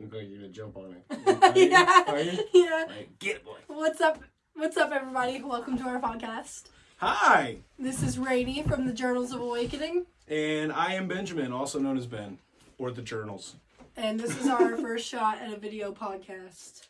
Look like you're gonna jump on it. Are you? yeah. Are you? Yeah. Like, get it, boy. What's up? What's up, everybody? Welcome to our podcast. Hi, This is Rainy from the Journals of Awakening, and I am Benjamin, also known as Ben, or the Journals. and this is our first shot at a video podcast.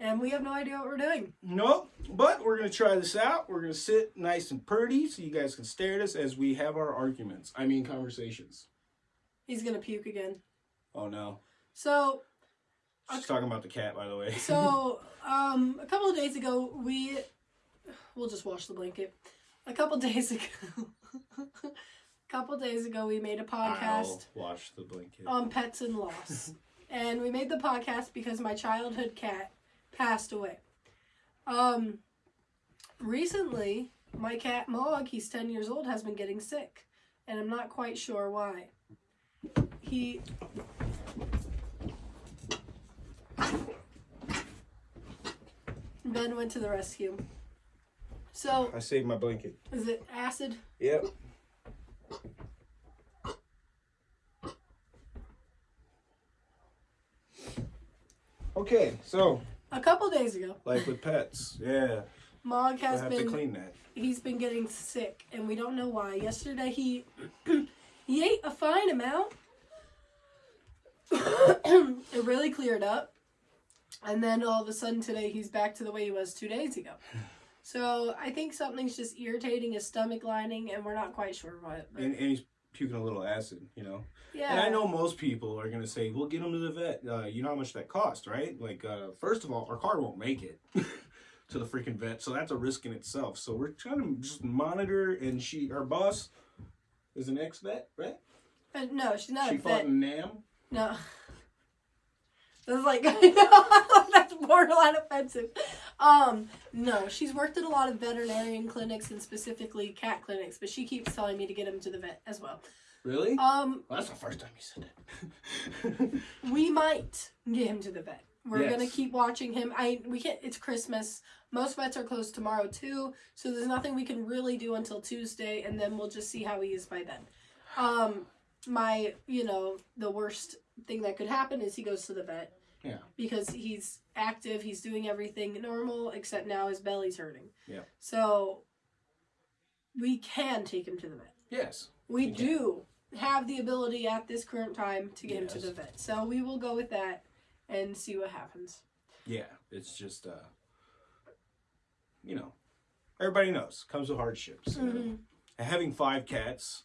And we have no idea what we're doing. Nope, but we're gonna try this out. We're gonna sit nice and pretty, so you guys can stare at us as we have our arguments. I mean, conversations. He's gonna puke again. Oh no, So, she's talking about the cat, by the way. so um, a couple of days ago, we we'll just wash the blanket. A couple days ago, a couple days ago, we made a podcast. I'll wash the blanket. on pets and loss. and we made the podcast because my childhood cat passed away. Um recently, my cat Mog, he's 10 years old, has been getting sick, and I'm not quite sure why. He Ben went to the rescue. So, I saved my blanket. is it acid? Yep. Okay, so A couple days ago, like with pets, yeah, Mog I has have been to clean that. he's been getting sick and we don't know why. Yesterday he he ate a fine amount. it really cleared up. And then all of a sudden today he's back to the way he was 2 days ago. So, I think something's just irritating his stomach lining and we're not quite sure what. but- And, and he's puking a little acid, you know. yeah. And I know most people are gonna say, "Well, get him to the vet." Uh, you know how much that costs, right? Like, uh, first of all, our car won't make it to the freaking vet, so that's a risk in itself. So we're trying to just monitor. And she, our boss, is an ex vet, right? Uh, no, she's not she a fought vet. in Nam. No. That's like I that's borderline offensive. Um, no, she's worked at a lot of veterinarian clinics and specifically cat clinics, but she keeps telling me to get him to the vet as well. Really? Um, well, that's the first time you said that. we might get him to the vet. We're gonna keep watching him. I we can't. It's Christmas. Most vets are closed tomorrow too, so there's nothing we can really do until Tuesday, and then we'll just see how he is by then. Um, my you know the worst thing that could happen is he goes to the vet. Yeah. Because he's active, he's doing everything normal, except now his belly's hurting. Yeah. So we can take him to the vet. yes. We can. do have the ability at this current time to get him to the vet. So we will go with that and see what happens. Yeah. It's just, uh, you know, everybody knows comes with hardships. Mhm. And having five cats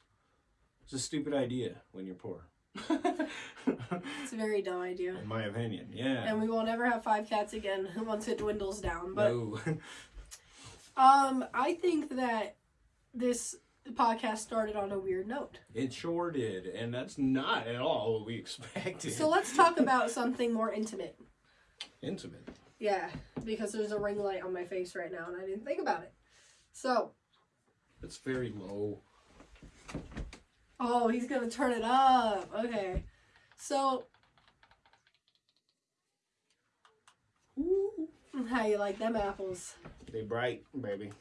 is a stupid idea when you're poor. It's a very dumb idea. In my opinion, yeah. And we won't ever have five cats again once it dwindles down. But no. um I think that this podcast started on a weird note. it sure did, and that's not at all what we expected. So let's talk about something more intimate. Intimate. Yeah, because there's a ring light on my face right now and I didn't think about it. So, It's very low. Oh, he's gonna turn it up. Okay. So, how you like them apples? They bright, baby.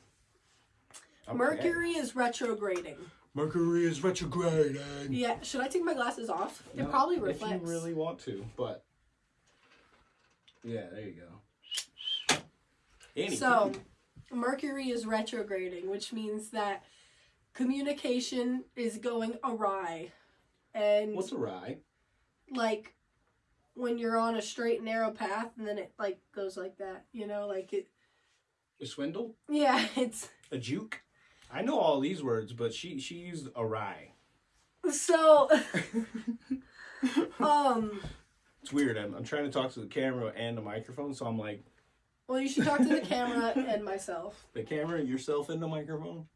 Okay. Mercury is retrograding. Mercury is retrograding. Yeah, should I take my glasses off? It No, probably If you really want to, but yeah, there you go. Annie, So, Mercury is retrograding, which means that communication is going awry. And what's awry? like when you're on a straight narrow path and then it like goes like that, you know, like it A swindle? yeah, it's A juke? I know all these words, but she she used awry. so um It's weird. I'm, I'm trying to talk to the camera and the microphone, so I'm like, well you should talk to the camera and myself. the camera, yourself, and the microphone.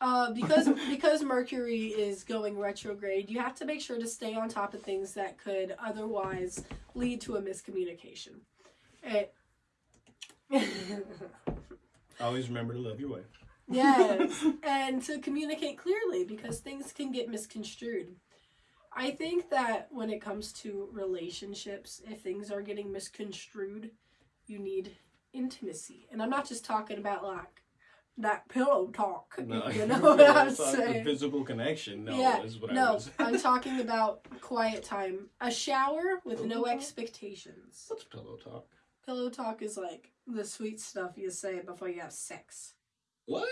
Uh, because because Mercury is going retrograde, you have to make sure to stay on top of things that could otherwise lead to a miscommunication. It, Always remember to love your wife. yes, and to communicate clearly because things can get misconstrued. I think that when it comes to relationships, if things are getting misconstrued, you need intimacy. And I'm not just talking about like that pillow talk. No, you know what I'm saying? physical connection. No, Yeah, is what I No, was. I'm talking about quiet time. A shower with no talk? expectations. What's pillow talk? Pillow talk is like the sweet stuff you say before you have sex. What?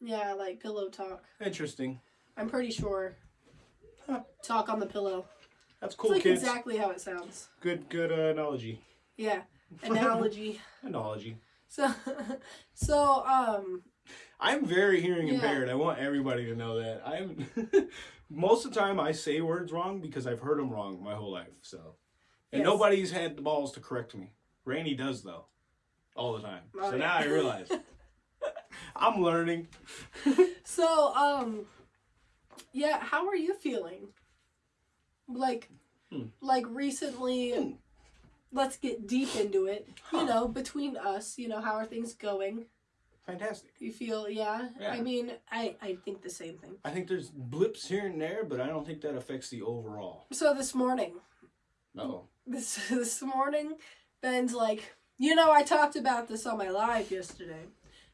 Yeah, like pillow talk. Interesting. I'm pretty sure. Huh. Talk on the pillow. That's cool, it's like kids. exactly how it sounds. Good, good uh, analogy. Yeah, analogy. Analogy. so, so um, I'm very hearing Yeah. impaired. I want everybody to know that. I'm most of the time I say words wrong because I've heard them wrong my whole life. So, and Yes. nobody's had the balls to correct me. Randy does though, all the time. Oh, so yeah. now I realize I'm learning. so um, yeah. How are you feeling? Like, Hmm. like recently. Hmm. Let's get deep into it. Huh. You know, between us, you know, how are things going? Fantastic. You feel, yeah. Yeah. I mean, I I think the same thing. I think there's blips here and there, but I don't think that affects the overall. So this morning, No. this this morning, Ben's like, you know, I talked about this on my live yesterday,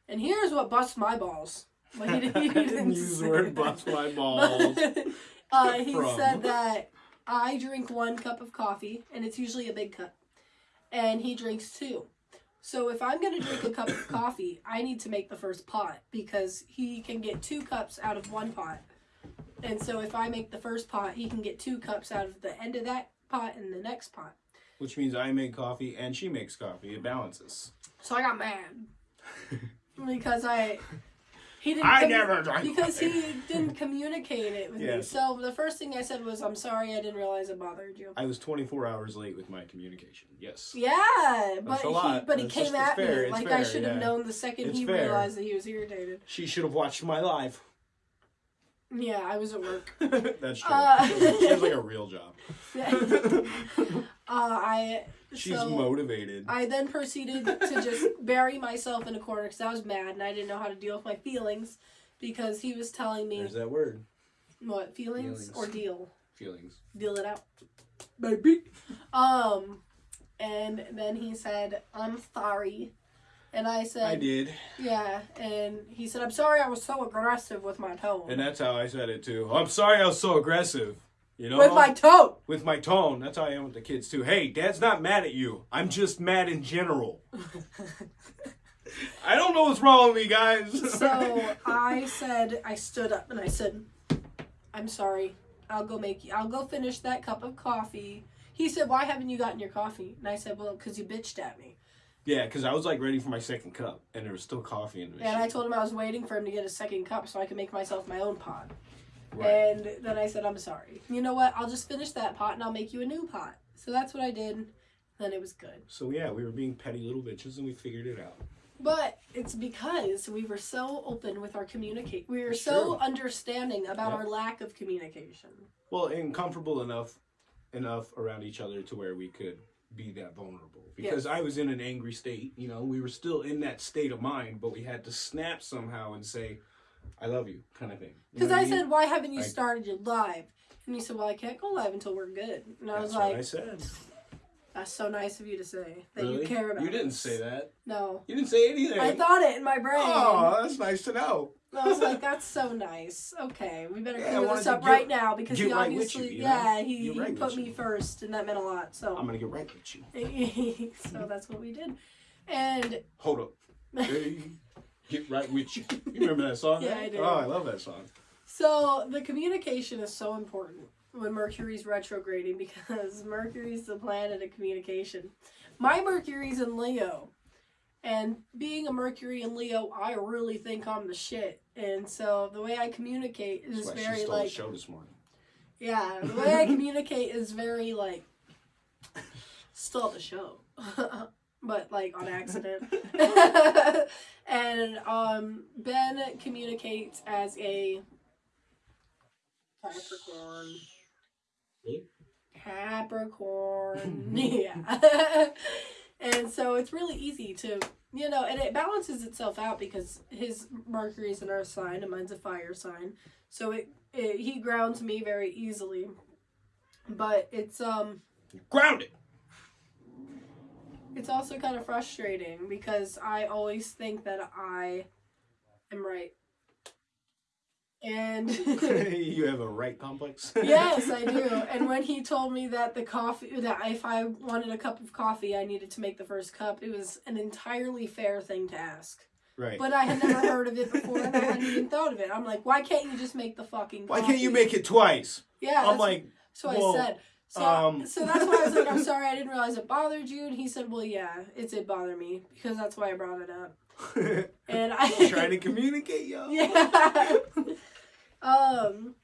and here's what busts my balls. Well, he, didn't- he I didn't didn't use the word bust my balls. uh, he From. said that I drink one cup of coffee, and it's usually a big cup, and he drinks two. So if I'm gonna drink a cup of coffee, I need to make the first pot because he can get two cups out of one pot. And so if I make the first pot, he can get two cups out of the end of that pot and the next pot. Which means I make coffee and she makes coffee. It balances. So I got mad because I he didn't I never drank because coffee. he didn't communicate it with me. So the first thing I said was, "I'm sorry, I didn't realize it bothered you." I was 24 hours late with my communication. Yes. Yeah, but That's a he lot. but he came just- at me like I should have yeah. known the second It's he fair. realized that he was irritated. She should have watched my live. Yeah, I was at work. That's true. Uh, she has like a real job. uh, I She's so motivated. I then proceeded to just bury myself in a corner because I was mad and I didn't know how to deal with my feelings because he was telling me There's that word. what feelings, Feelings. or deal Feelings. deal it out, baby. Um, and then he said, "I'm sorry," and I said, I did. "Yeah," and he said, "I'm sorry, I was so aggressive with my tone." And that's how I said it too. I'm sorry I was so aggressive. You know? with my tone. with my tone. That's how I am with the kids too. Hey, dad's not mad at you. I'm just mad in general. I don't know what's wrong with me, guys. so I said, I stood up and I said, "I'm sorry. I'll go make you. I'll go finish that cup of coffee." He said, "Why haven't you gotten your coffee?" And I said, "Well, because you bitched at me." yeah, because I was like ready for my second cup, and there was still coffee in the machine. And I told him I was waiting for him to get a second cup so I could make myself my own pot. Right. And then I said, I'm sorry. You know what? I'll just finish that pot and I'll make you a new pot. So that's what I did. Then it was good. So yeah, we were being petty little bitches, and we figured it out. But it's because we were so open with our communicate. We were It's so true. understanding about Yeah. our lack of communication. Well, and comfortable enough, enough around each other to where we could be that vulnerable. Because I was in an angry state. You know, we were still in that state of mind, but we had to snap somehow and say, "I love you," kind of thing. Because know I mean? said, Why haven't you Like- started your live? And he said, Well, I can't go live until we're good. And I That's was what like, I said. That's so nice of you to say that really? you care about You didn't us." say that. No. You didn't say anything. I thought it in my brain. Oh, that's nice to know. I was like, that's so nice. Okay, we better Yeah, clear this up get- right now because he right obviously, you, you know? yeah, he, Get he right put me you. first, and that meant a lot. So, I'm gonna get right with you. so that's what we did. And Hold up. Hey, get right with you. You remember that song? Yeah, right? I do. Oh, I love that song. so the communication is so important when Mercury's retrograding because Mercury's the planet of communication. My Mercury's in Leo. And being a Mercury in Leo, I really think I'm the shit. And so the way I communicate That's is she very like the show this morning. Yeah, the way I communicate is very like stole the show, but like on accident. and um, Ben communicates as a Capricorn. Really? Capricorn. yeah. and so it's really easy to you know, and it balances itself out because his Mercury is an earth sign and mine's a fire sign. So it, it he grounds me very easily. But it's um Grounded. It's also kind of frustrating because I always think that I am right. And you have a right complex. yes, I do. And when he told me that the coffee, that if I wanted a cup of coffee, I needed to make the first cup, it was an entirely fair thing to ask. Right. But I had never heard of it before, and I hadn't even thought of it. I'm like, why can't you just make the fucking? Why coffee? can't you make it twice? Yeah, I'm like, so whoa, I said. So, um, so that's why I was like, I'm sorry, I didn't realize it bothered you. And he said, Well, yeah, it did bother me because that's why I brought it up. And I trying to communicate, y'all. yeah. um.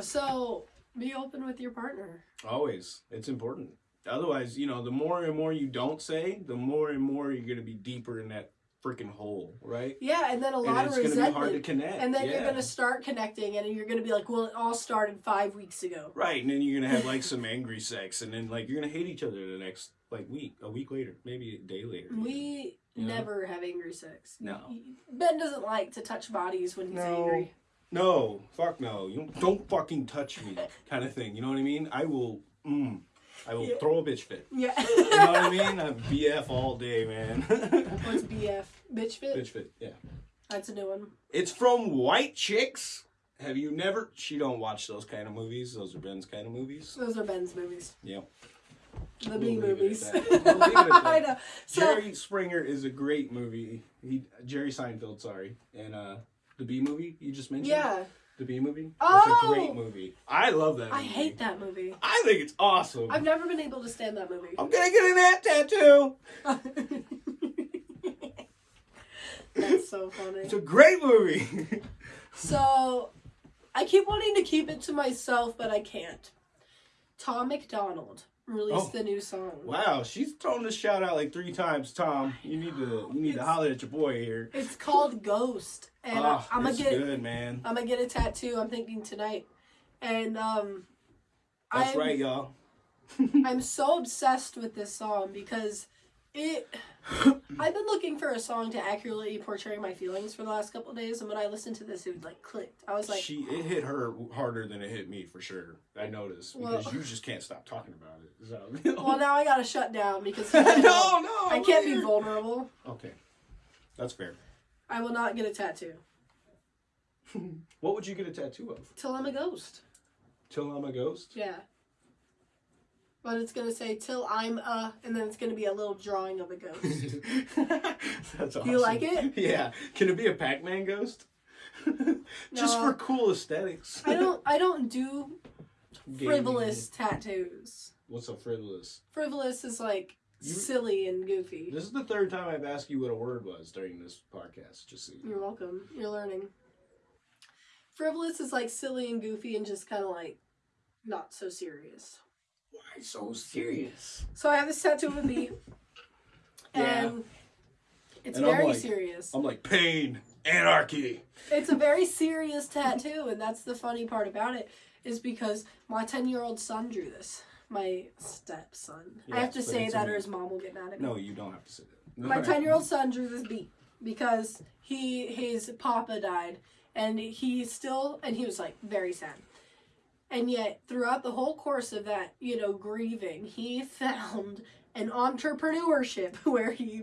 So be open with your partner. Always. It's important. Otherwise, you know, the more and more you don't say, the more and more you're gonna be deeper in that freaking hole, right? Yeah, and then a And lot it's of gonna be hard to resentment. connect. And then you're gonna start connecting, and you're gonna be like, "Well, it all started five weeks ago." Right, and then you're gonna have like some angry sex, and then like you're gonna hate each other the next like week, a week later, maybe a day later. We You know? never have angry sex. No. Ben doesn't like to touch bodies when he's No. angry. No, fuck no. You don't, don't fucking touch me, kind of thing. You know what I mean? I will, mm, I will Yeah. throw a bitch fit. Yeah. You know what I mean? I'm BF all day, man. What's BF? Bitch fit? bitch fit, yeah. That's a new one. It's from White Chicks. Have you never? She don't watch those kind of movies. Those are Ben's kind of movies. Those are Ben's movies. Yep. The We'll B movies. We'll I know. So, Jerry Springer is a great movie. He Jerry Seinfeld, sorry, and uh, the B movie you just mentioned. yeah. The B movie. Oh! It's a great oh! movie. I love that. movie. I hate that movie. I think it's awesome. I've never been able to stand that movie. I'm gonna get an ab tattoo. That's so funny. It's a great movie. So, I keep wanting to keep it to myself, but I can't. Tom MacDonald released Oh. the new song. wow, she's thrown this shout out like three times. Tom, you need to you need to holler at your boy here. It's called Ghost, and oh, I'm gonna get good, man. I'm gonna get a tattoo. I'm thinking tonight, and um, That's I'm, right, y'all. I'm so obsessed with this song because it. I've been looking for a song to accurately portray my feelings for the last couple of days, and when I listened to this, it like clicked. I was like, she it hit her harder than it hit me for sure. I noticed because Well- you just can't stop talking about it. So, well, now I gotta shut down because no, no, I can't be vulnerable. Okay, that's fair. I will not get a tattoo What would you get a tattoo of? till I'm a ghost. Till I'm a ghost. Yeah. But it's gonna say till I'm a, and then it's gonna be a little drawing of a ghost. That's awesome. You like it? Yeah. Can it be a Pac-Man ghost? Just No. for cool aesthetics. I don't, I don't do Gaming. frivolous tattoos. What's a frivolous? Frivolous is like You- silly and goofy. This is the third time I've asked you what a word was during this podcast. Just so you. You're welcome. You're learning. Frivolous is like silly and goofy and just kind of like not so serious. Why so serious? So I have this tattoo of a bee, Yeah. and it's And I'm very like- serious. I'm like pain, anarchy. It's a very serious tattoo, and that's the funny part about it is because my ten year old son drew this. My stepson. I have to say that, or his mom will get mad at me. No, you don't have to say that. My ten year old son drew this bee because he his papa died, and he still and he was like very sad. And yet, throughout the whole course of that, you know, grieving, he found an entrepreneurship where he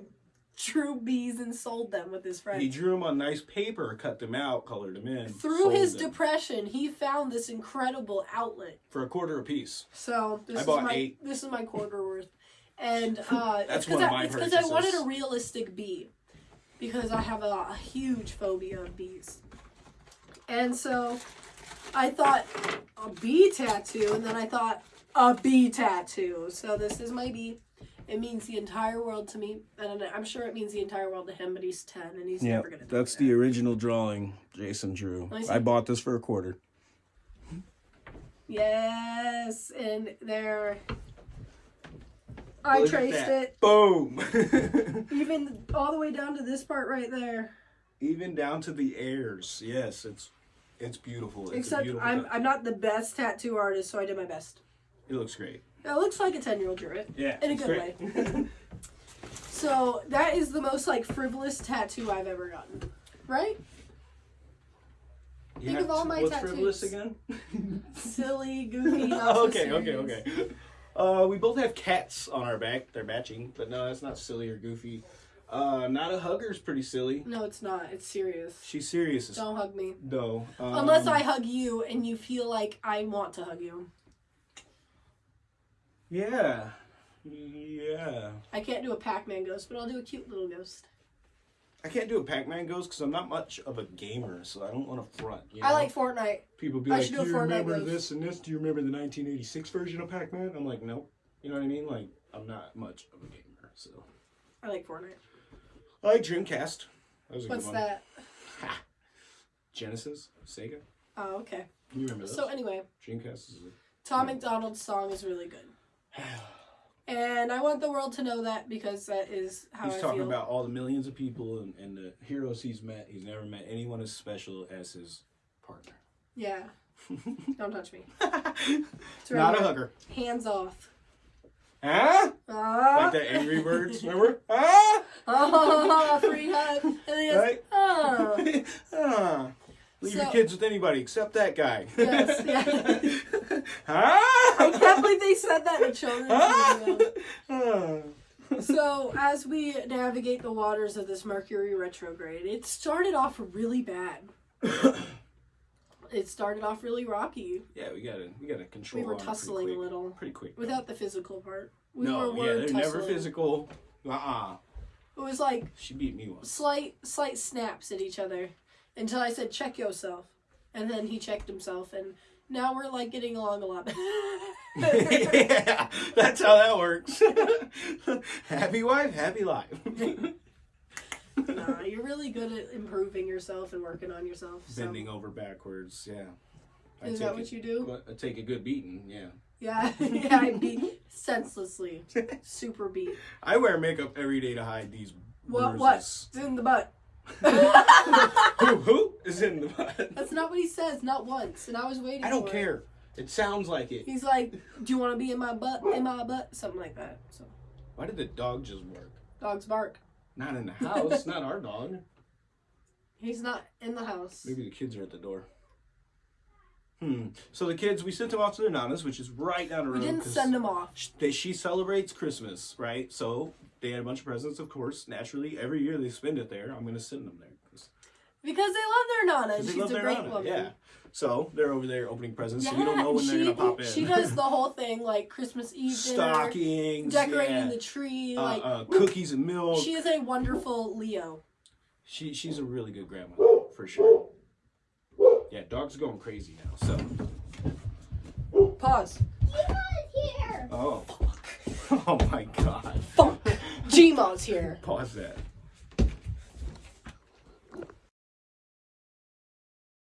drew bees and sold them with his friends. He drew them on nice paper, cut them out, colored them in. Through his them depression, he found this incredible outlet. for a quarter a piece. So this I is bought my eight. this is my quarter worth, and uh, That's one of I, it's because I wanted a realistic bee, because I have a, a huge phobia of bees, and so I thought a bee tattoo, and then I thought a bee tattoo. So this is my bee. It means the entire world to me, and I'm sure it means the entire world to him. But he's ten, and he's never gonna. that's the original drawing Jason drew. Let me see. I bought this for a quarter. Yes, and there. I Look traced it. Boom. Even all the way down to this part right there. Even down to the airs. Yes, it's it's beautiful. It's a Except beautiful I'm tattoo. I'm not the best tattoo artist, so I did my best. It looks great. It looks like a ten year old drew it. Yeah. In a good great. So that is the most like frivolous tattoo I've ever gotten. Right? You Think of all my what's tattoos. frivolous again? Silly, goofy, not okay, okay, okay. Uh, we both have cats on our back. They're matching, but no, that's not silly or goofy. Uh, not a hugger's pretty silly. No, it's not. It's serious. She's serious as Don't hug me. no. Um, Unless I hug you and you feel like I want to hug you. Yeah. Yeah. I can't do a Pac-Man ghost, but I'll do a cute little ghost. I can't do a Pac-Man ghost because I'm not much of a gamer, so I don't want to front. You I like Fortnite. people be I like, "Do do you remember ghost." this and this? Do you remember the 1986 version of Pac-Man?" I'm like, nope. You know what I mean? Like, I'm not much of a gamer, so I like Fortnite. I like Dreamcast. That was a What's good one. that? Genesis, Sega. Oh, okay. You remember those? So anyway, Dreamcast is. Tom MacDonald's song is really good. And I want the world to know that because that is how He's I talking feel. about all the millions of people and, and the heroes he's met. He's never met anyone as special as his partner. Yeah. Don't touch me. Not It's right a hugger. Hands off. Huh? Ah. Like the Angry Birds, remember? Ah! Oh, free hug. And then he goes, Right? oh. ah. Leave your kids with anybody except that guy. Yes, yeah. huh? I can't believe they said that in children's. Ah. So, as we navigate the waters of this Mercury retrograde, it started off really bad. It started off really rocky. yeah, we gotta we gotta control. We were on it pretty tussling a little Pretty quick. without the physical part. We no, were yeah, they're tussling. never physical. Uh uh It was like She beat me once. slight, slight snaps at each other until I said, "Check yourself," and then he checked himself, and now we're like getting along a lot yeah, that's how that works. happy wife, happy life. nah, you're really good at improving yourself and working on yourself. So. Bending over backwards, yeah. I Is that what you do? I take a good beating, yeah. Yeah, yeah, I beat senselessly, super beat. I wear makeup every day to hide these What? bruises. What? It's in the butt. who, who is in the butt? That's not what he says. Not once, and I was waiting. I don't for it. care. It sounds like it. He's like, "Do you want to be in my butt? In my butt?" Something like that. So, Why did the dog just bark? dogs bark. Not in the house, not our dog. He's not in the house. Maybe the kids are at the door. Hmm. So the kids, we sent them off to their nanas, which is right down the road. We didn't send them off. sh- They, she celebrates Christmas, right? So they had a bunch of presents, of course. Naturally, every year they spend it there. I'm going to send them there. 'Cause- they love their Nana, and 'cause they she's a great nana, woman. Yeah. So they're over there opening presents, Yeah, so we don't know when they're she, going to pop in. She does the whole thing, like Christmas Eve dinner, Stockings, decorating yeah. the tree. uh, Like uh, cookies and milk. she is a wonderful Leo. She she's a really good grandma for sure. Yeah, dog's going crazy now. So Pause. here. oh oh my god. Fuck. Gma's here. Pause that.